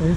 En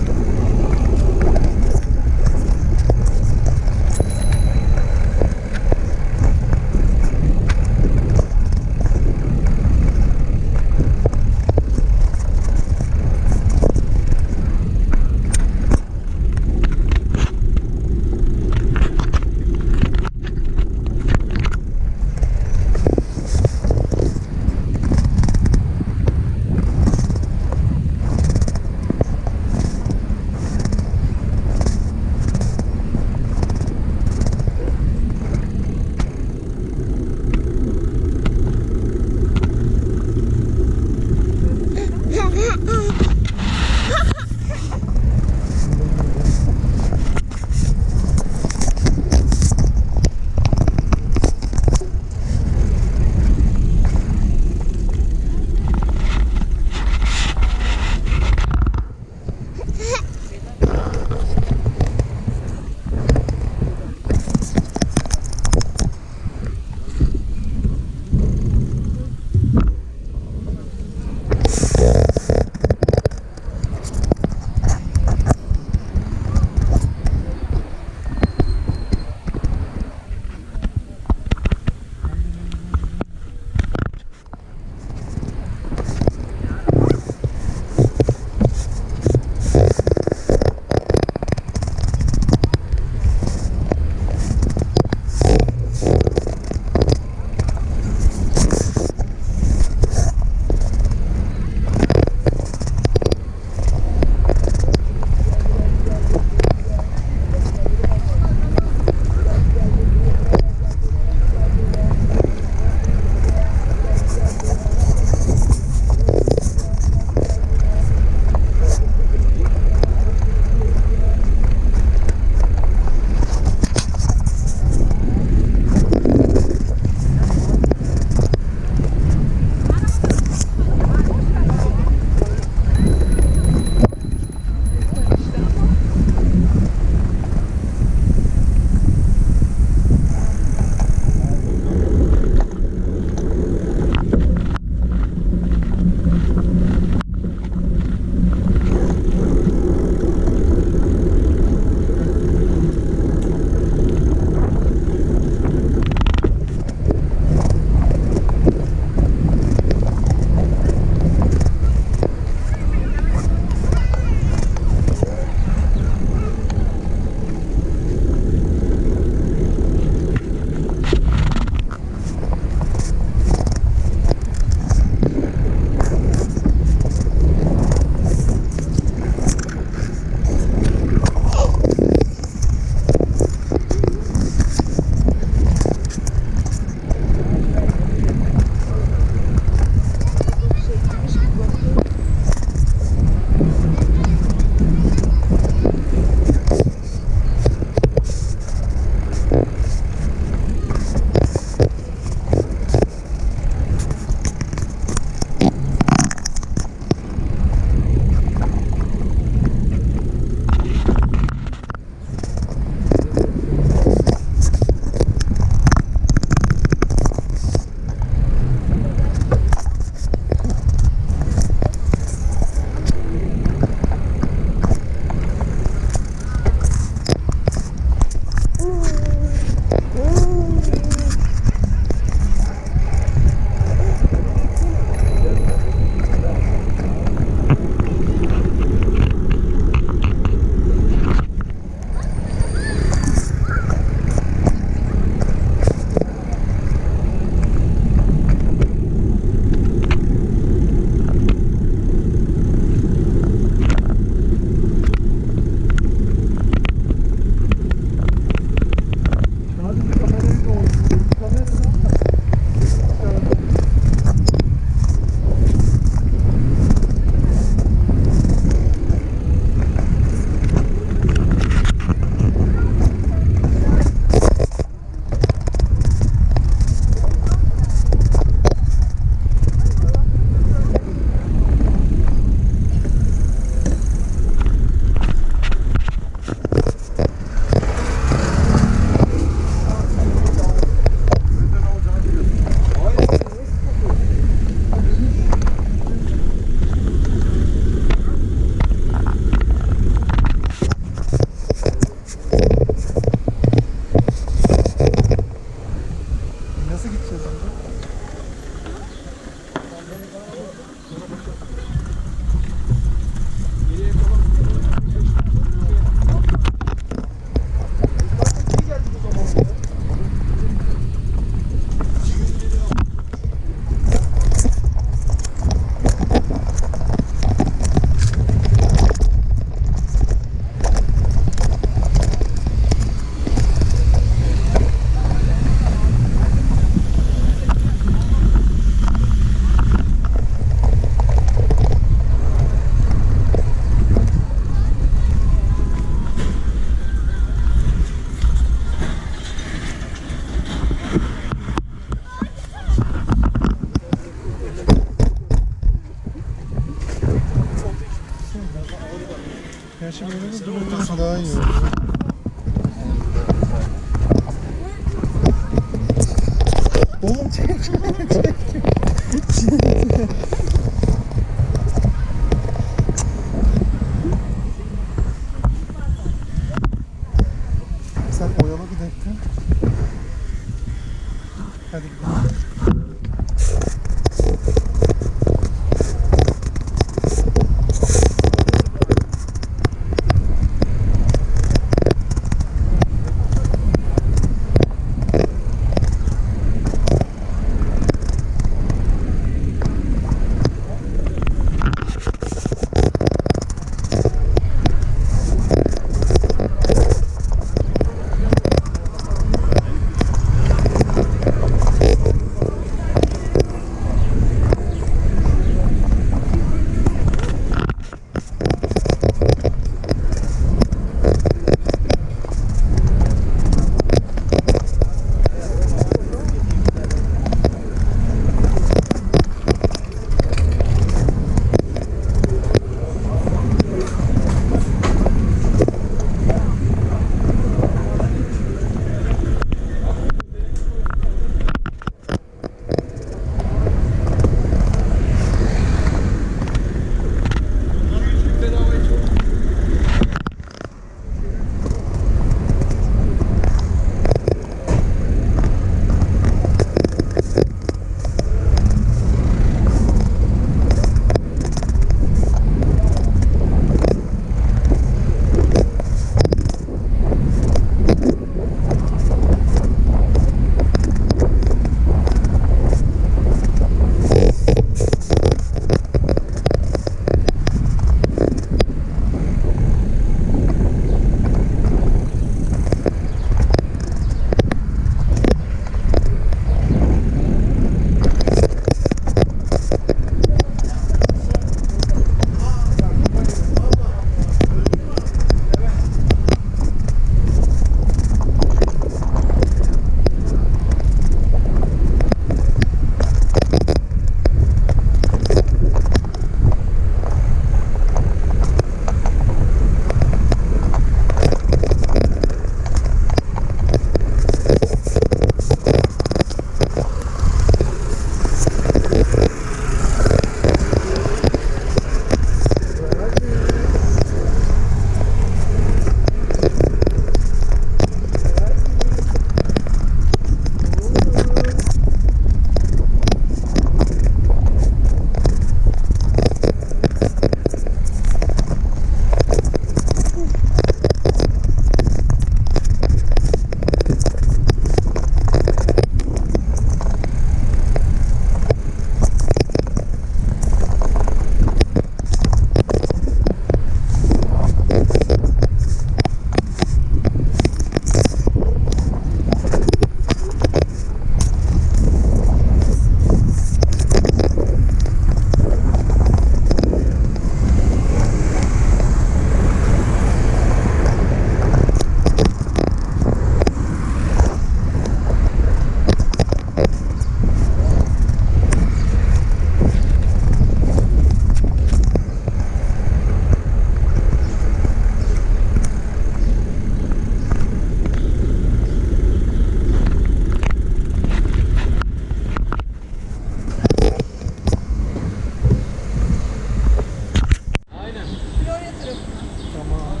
Oh.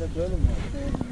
Böyle mi?